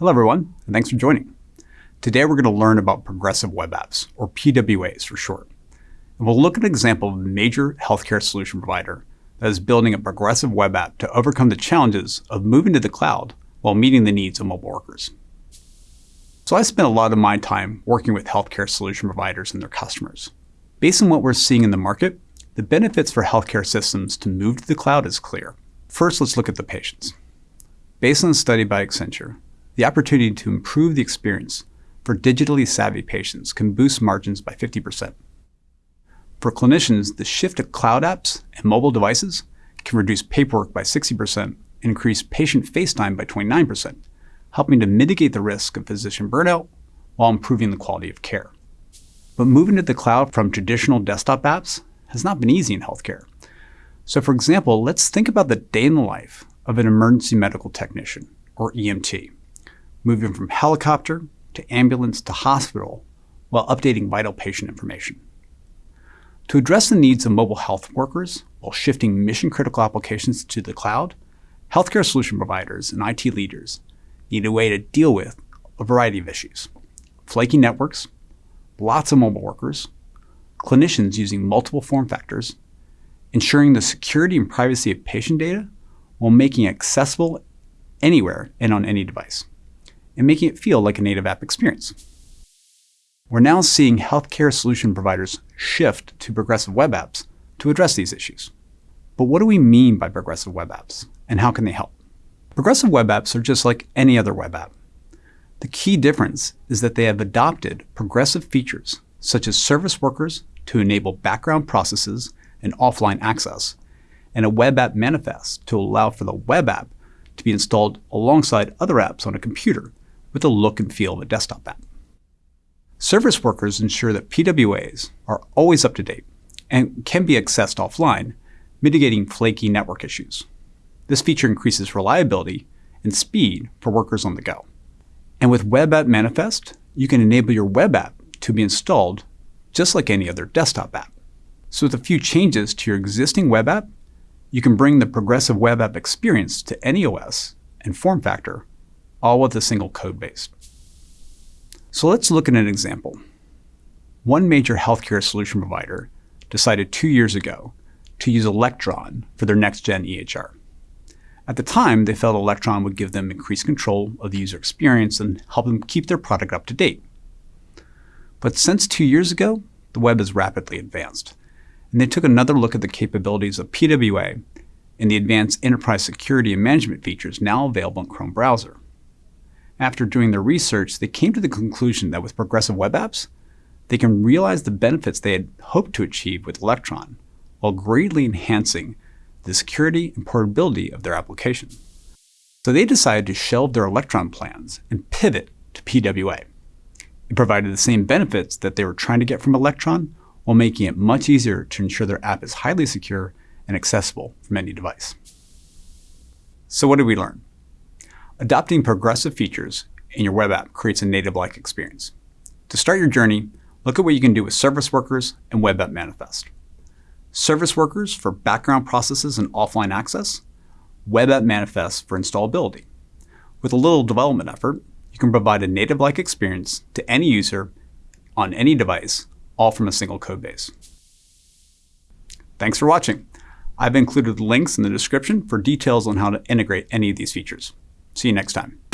Hello everyone, and thanks for joining. Today we're going to learn about progressive web apps, or PWAs for short. And we'll look at an example of a major healthcare solution provider that is building a progressive web app to overcome the challenges of moving to the cloud while meeting the needs of mobile workers. So I spent a lot of my time working with healthcare solution providers and their customers. Based on what we're seeing in the market, the benefits for healthcare systems to move to the cloud is clear. First, let's look at the patients. Based on a study by Accenture, the opportunity to improve the experience for digitally savvy patients can boost margins by 50%. For clinicians, the shift to cloud apps and mobile devices can reduce paperwork by 60% and increase patient face time by 29%, helping to mitigate the risk of physician burnout while improving the quality of care. But moving to the cloud from traditional desktop apps has not been easy in healthcare. So for example, let's think about the day in the life of an emergency medical technician, or EMT, moving from helicopter to ambulance to hospital while updating vital patient information. To address the needs of mobile health workers while shifting mission-critical applications to the cloud, healthcare solution providers and IT leaders need a way to deal with a variety of issues. Flaky networks, lots of mobile workers, clinicians using multiple form factors, ensuring the security and privacy of patient data while making it accessible anywhere and on any device, and making it feel like a native app experience. We're now seeing healthcare solution providers shift to progressive web apps to address these issues. But what do we mean by progressive web apps, and how can they help? Progressive web apps are just like any other web app. The key difference is that they have adopted progressive features, such as service workers to enable background processes and offline access, and a web app manifest to allow for the web app to be installed alongside other apps on a computer with the look and feel of a desktop app. Service workers ensure that PWAs are always up to date and can be accessed offline, mitigating flaky network issues. This feature increases reliability and speed for workers on the go. And with Web App Manifest, you can enable your web app to be installed just like any other desktop app. So with a few changes to your existing web app, you can bring the progressive web app experience to any OS and form factor, all with a single code base. So let's look at an example. One major healthcare solution provider decided two years ago to use Electron for their next-gen EHR. At the time, they felt Electron would give them increased control of the user experience and help them keep their product up to date. But since two years ago, the web has rapidly advanced, and they took another look at the capabilities of PWA and the advanced enterprise security and management features now available in Chrome browser. After doing their research, they came to the conclusion that with progressive web apps, they can realize the benefits they had hoped to achieve with Electron, while greatly enhancing the security and portability of their application. So they decided to shelve their Electron plans and pivot to PWA. It provided the same benefits that they were trying to get from Electron, while making it much easier to ensure their app is highly secure and accessible from any device. So what did we learn? Adopting progressive features in your web app creates a native-like experience. To start your journey, look at what you can do with Service Workers and Web App Manifest. Service Workers for background processes and offline access, Web App Manifest for installability. With a little development effort, you can provide a native-like experience to any user on any device, all from a single code base. Thanks for watching. I've included links in the description for details on how to integrate any of these features. See you next time.